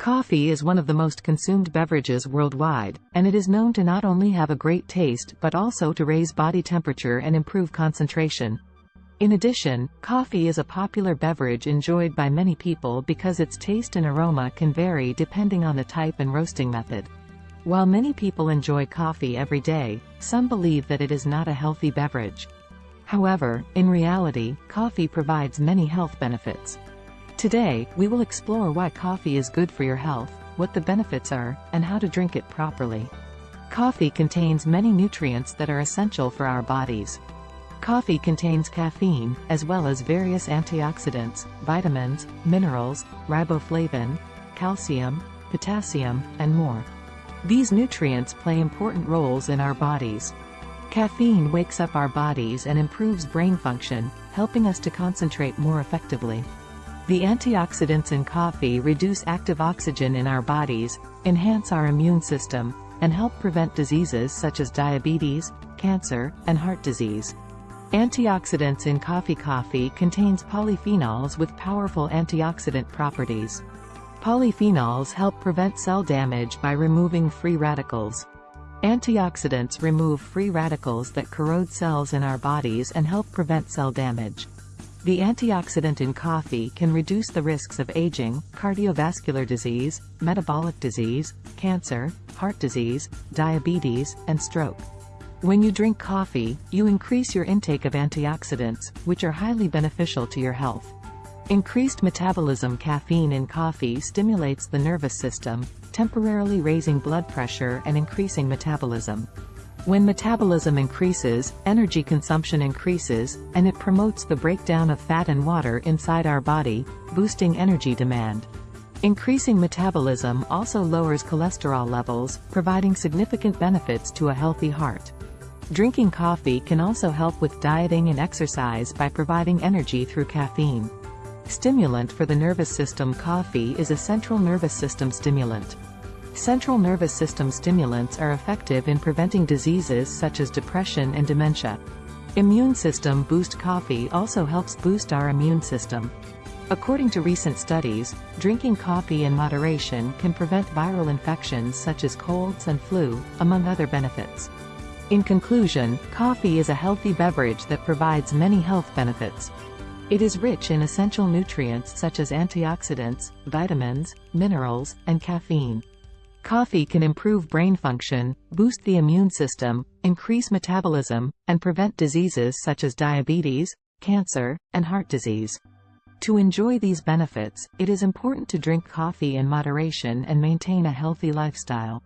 Coffee is one of the most consumed beverages worldwide, and it is known to not only have a great taste but also to raise body temperature and improve concentration. In addition, coffee is a popular beverage enjoyed by many people because its taste and aroma can vary depending on the type and roasting method. While many people enjoy coffee every day, some believe that it is not a healthy beverage. However, in reality, coffee provides many health benefits. Today, we will explore why coffee is good for your health, what the benefits are, and how to drink it properly. Coffee contains many nutrients that are essential for our bodies. Coffee contains caffeine, as well as various antioxidants, vitamins, minerals, riboflavin, calcium, potassium, and more. These nutrients play important roles in our bodies. Caffeine wakes up our bodies and improves brain function, helping us to concentrate more effectively. The antioxidants in coffee reduce active oxygen in our bodies, enhance our immune system, and help prevent diseases such as diabetes, cancer, and heart disease. Antioxidants in coffee Coffee contains polyphenols with powerful antioxidant properties. Polyphenols help prevent cell damage by removing free radicals. Antioxidants remove free radicals that corrode cells in our bodies and help prevent cell damage. The antioxidant in coffee can reduce the risks of aging, cardiovascular disease, metabolic disease, cancer, heart disease, diabetes, and stroke. When you drink coffee, you increase your intake of antioxidants, which are highly beneficial to your health. Increased metabolism Caffeine in coffee stimulates the nervous system, temporarily raising blood pressure and increasing metabolism. When metabolism increases, energy consumption increases, and it promotes the breakdown of fat and water inside our body, boosting energy demand. Increasing metabolism also lowers cholesterol levels, providing significant benefits to a healthy heart. Drinking coffee can also help with dieting and exercise by providing energy through caffeine. Stimulant for the nervous system Coffee is a central nervous system stimulant. Central nervous system stimulants are effective in preventing diseases such as depression and dementia. Immune system boost coffee also helps boost our immune system. According to recent studies, drinking coffee in moderation can prevent viral infections such as colds and flu, among other benefits. In conclusion, coffee is a healthy beverage that provides many health benefits. It is rich in essential nutrients such as antioxidants, vitamins, minerals, and caffeine. Coffee can improve brain function, boost the immune system, increase metabolism, and prevent diseases such as diabetes, cancer, and heart disease. To enjoy these benefits, it is important to drink coffee in moderation and maintain a healthy lifestyle.